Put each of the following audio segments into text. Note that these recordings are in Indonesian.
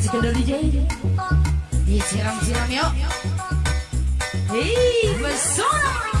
kasih kendor DJ Disiram-siram yuk. Hei, pesona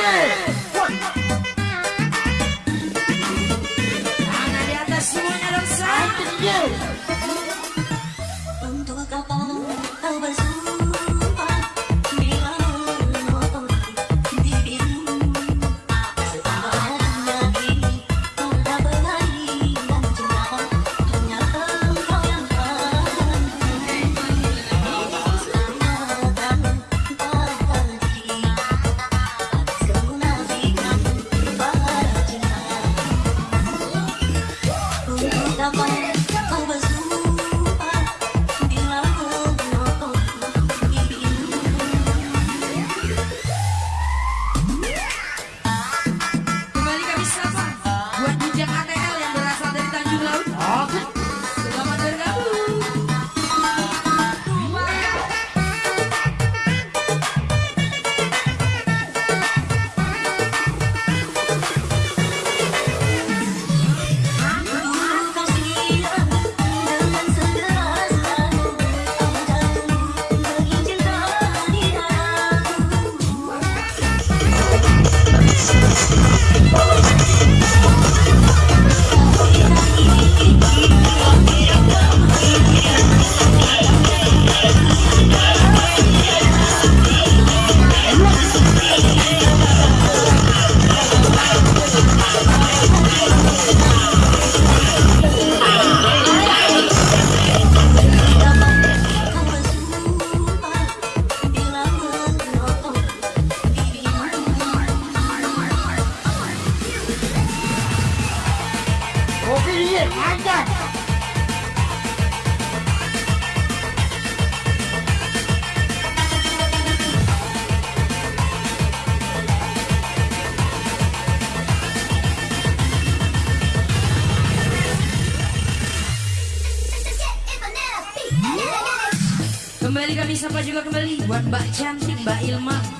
shit! Sapa juga kembali buat Mbak Cantik, Mbak Ilma.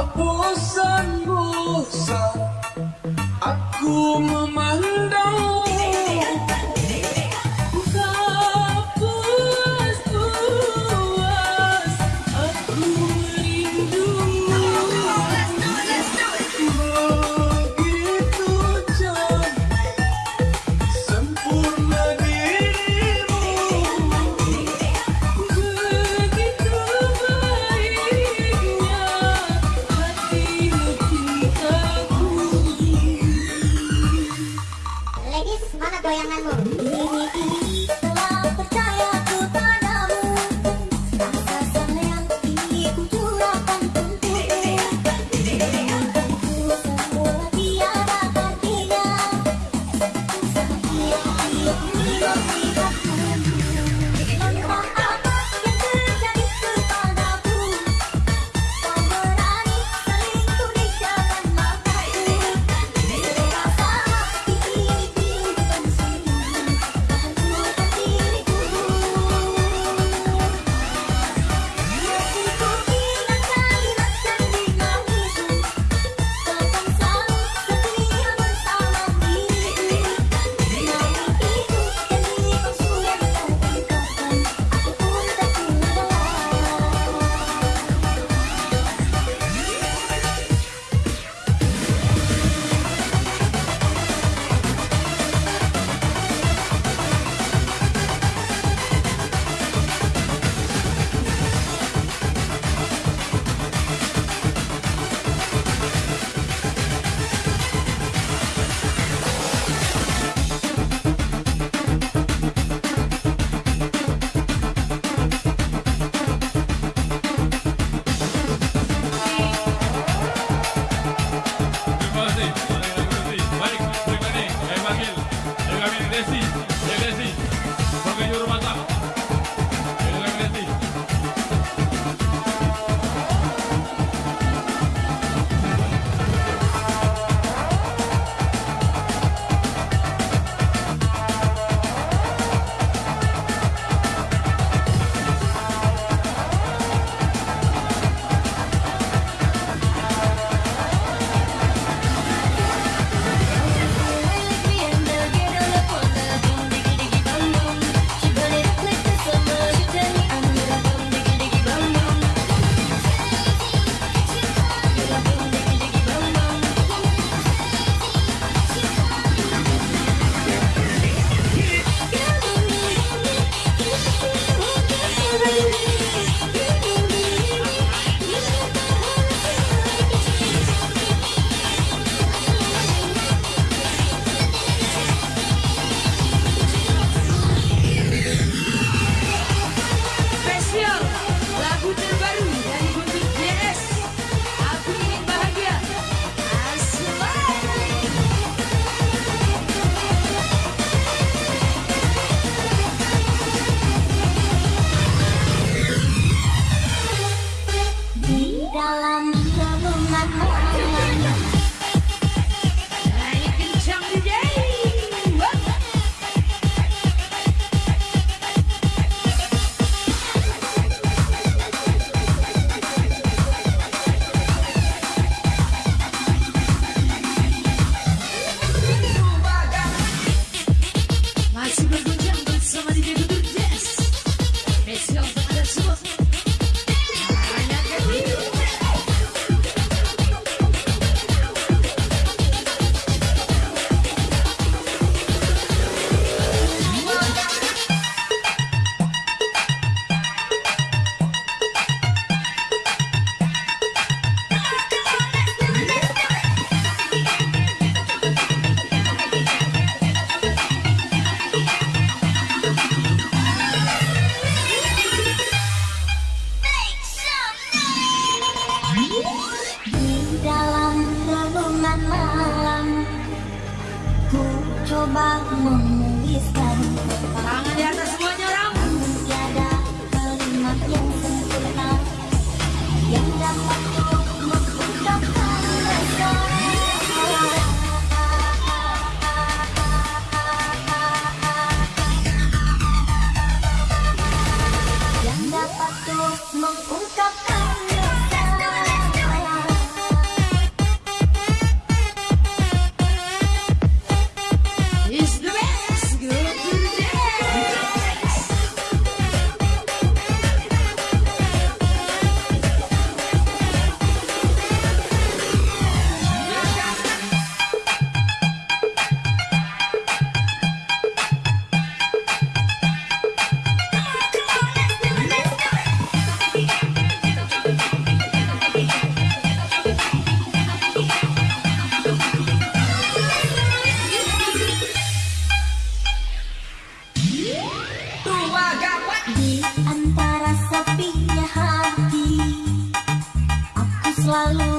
Tak bosan-bosan Aku memandang selalu